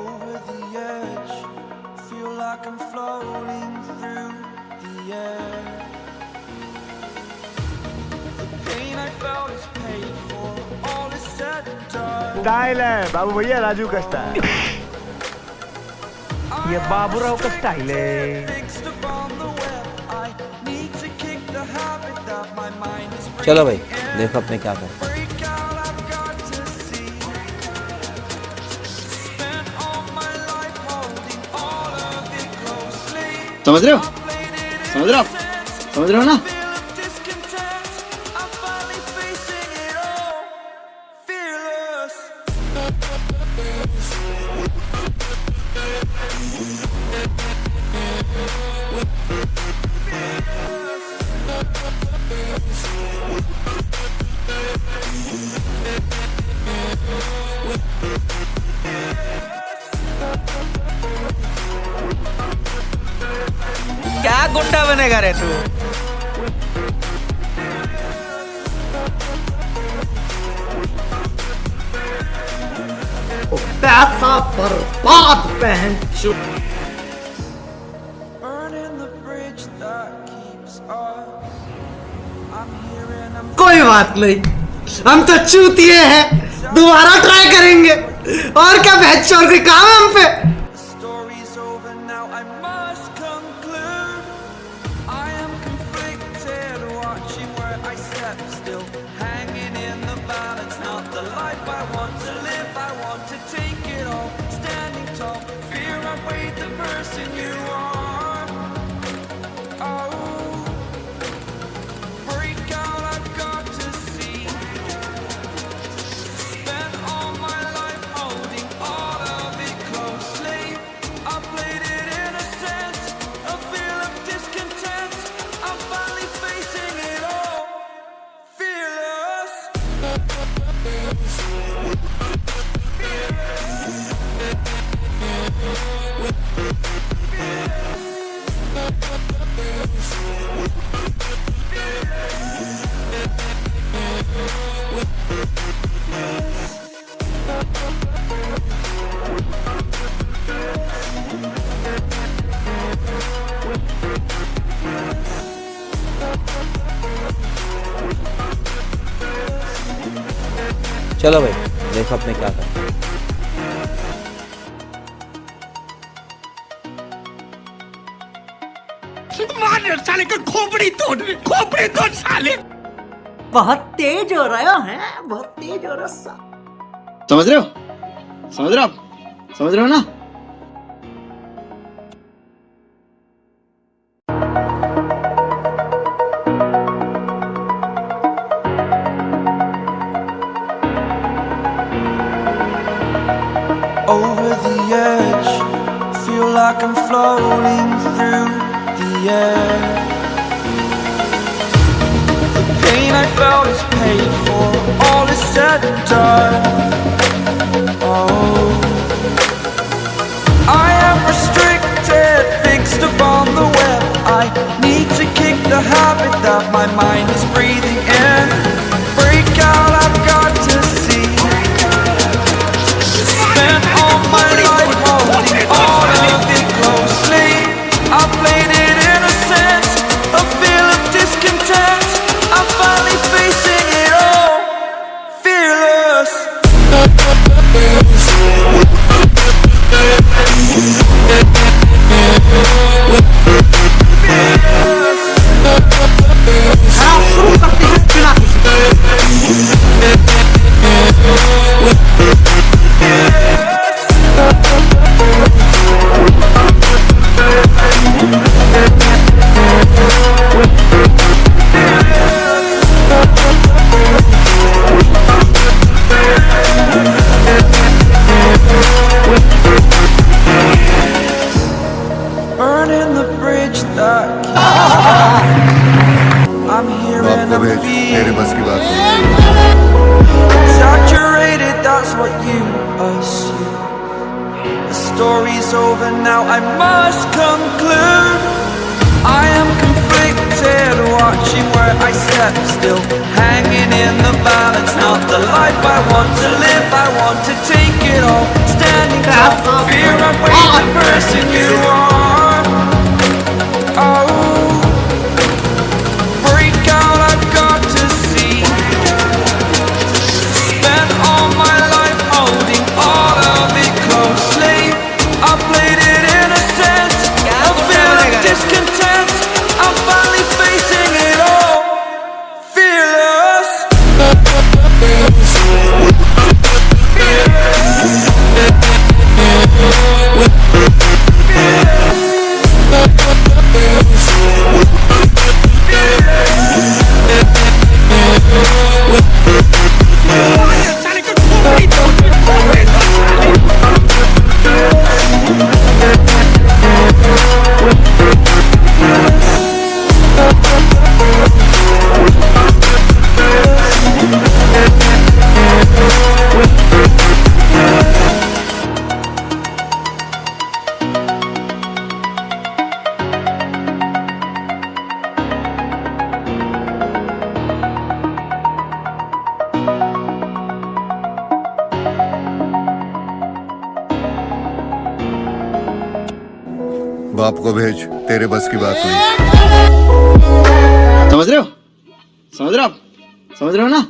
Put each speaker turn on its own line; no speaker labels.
over the edge. Feel like I'm floating through the air. The pain I felt is paid for. All is said and done.
Style है बाबू भैया राजू का style ये बाबूराव का style है
चलो भाई देखो अपने क्या कर
समझ रहे हो
Played it in
समझ रहे हो आप?
sense.
समझ रहे हो ना
Feel
गुंडा बनेगा रे तू
पैसा बर्बाद पहन चुप कोई बात नहीं। हम तो चूतिए हैं। दोबारा ट्राई करेंगे। और क्या बहस और कोई काम है हम पे?
Now, I must conclude. I am conflicted, watching where I step still, hanging in the balance. Not the life I want to live, I want to take it all. Standing Yeah.
चलो भाई देखो अपने क्या कर
बहुत तेज हो रहा है बहुत तेज हो रहा है
समझ रहे हो? समझ रहे हो आप? समझ रहे हो ना?
Over the edge. Feel like I'm floating through the air. The pain I felt is paid for. All is said and done. The story's over now. I must conclude. I am conflicted, watching where I step still, hanging in the balance. Not the life I want to live. I want to take it all. Standing tall, person you are.
बाप को भेज, तेरे बस की बात नहीं
समझ रहे हो? समझ रहे हो समझ रहे हो ना?